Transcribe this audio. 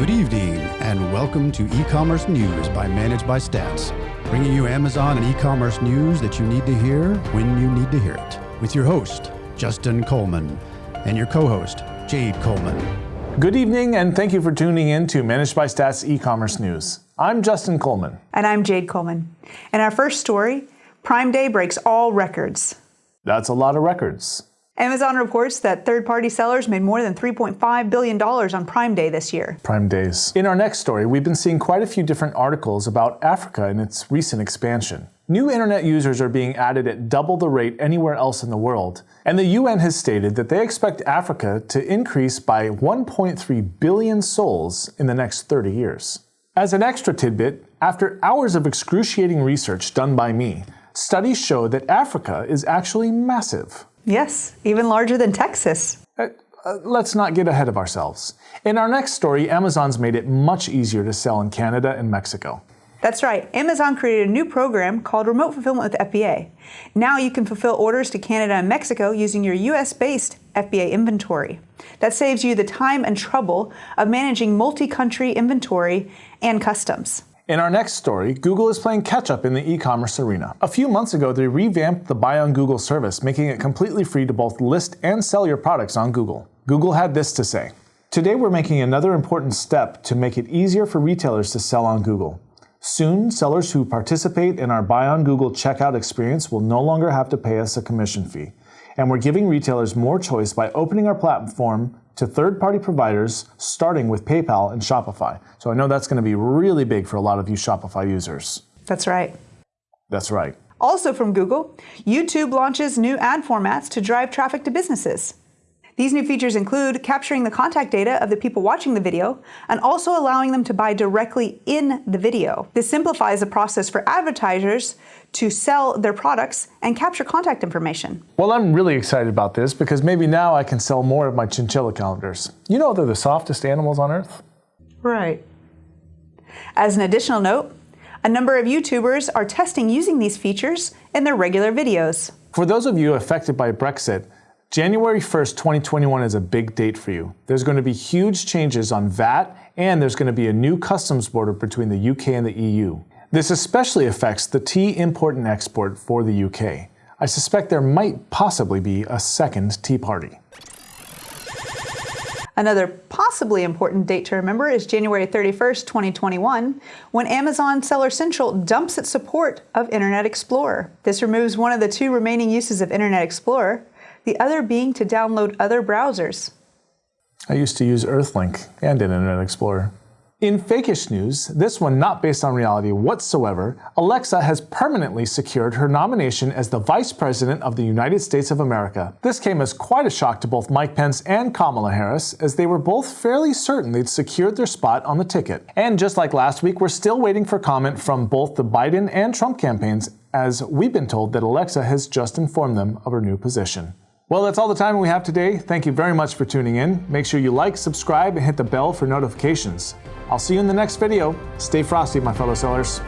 Good evening, and welcome to e-commerce news by Managed by Stats, bringing you Amazon and e-commerce news that you need to hear when you need to hear it. With your host, Justin Coleman, and your co-host, Jade Coleman. Good evening, and thank you for tuning in to Managed by Stats e-commerce news. I'm Justin Coleman. And I'm Jade Coleman. In our first story, Prime Day breaks all records. That's a lot of records. Amazon reports that third-party sellers made more than $3.5 billion on Prime Day this year. Prime Days. In our next story, we've been seeing quite a few different articles about Africa and its recent expansion. New internet users are being added at double the rate anywhere else in the world, and the UN has stated that they expect Africa to increase by 1.3 billion souls in the next 30 years. As an extra tidbit, after hours of excruciating research done by me, studies show that Africa is actually massive. Yes, even larger than Texas. Uh, uh, let's not get ahead of ourselves. In our next story, Amazon's made it much easier to sell in Canada and Mexico. That's right. Amazon created a new program called Remote Fulfillment with FBA. Now you can fulfill orders to Canada and Mexico using your US-based FBA inventory. That saves you the time and trouble of managing multi-country inventory and customs. In our next story, Google is playing catch up in the e-commerce arena. A few months ago, they revamped the Buy on Google service, making it completely free to both list and sell your products on Google. Google had this to say. Today we're making another important step to make it easier for retailers to sell on Google. Soon, sellers who participate in our Buy on Google checkout experience will no longer have to pay us a commission fee. And we're giving retailers more choice by opening our platform to third-party providers, starting with PayPal and Shopify. So I know that's going to be really big for a lot of you Shopify users. That's right. That's right. Also from Google, YouTube launches new ad formats to drive traffic to businesses. These new features include capturing the contact data of the people watching the video and also allowing them to buy directly in the video. This simplifies the process for advertisers to sell their products and capture contact information. Well, I'm really excited about this because maybe now I can sell more of my chinchilla calendars. You know they're the softest animals on earth. Right. As an additional note, a number of YouTubers are testing using these features in their regular videos. For those of you affected by Brexit, January 1st, 2021 is a big date for you. There's going to be huge changes on VAT, and there's going to be a new customs border between the UK and the EU. This especially affects the tea import and export for the UK. I suspect there might possibly be a second Tea Party. Another possibly important date to remember is January 31st, 2021, when Amazon Seller Central dumps its support of Internet Explorer. This removes one of the two remaining uses of Internet Explorer, the other being to download other browsers. I used to use Earthlink and Internet Explorer. In fakish news, this one not based on reality whatsoever, Alexa has permanently secured her nomination as the Vice President of the United States of America. This came as quite a shock to both Mike Pence and Kamala Harris, as they were both fairly certain they'd secured their spot on the ticket. And just like last week, we're still waiting for comment from both the Biden and Trump campaigns, as we've been told that Alexa has just informed them of her new position. Well, that's all the time we have today. Thank you very much for tuning in. Make sure you like, subscribe, and hit the bell for notifications. I'll see you in the next video. Stay frosty, my fellow sellers.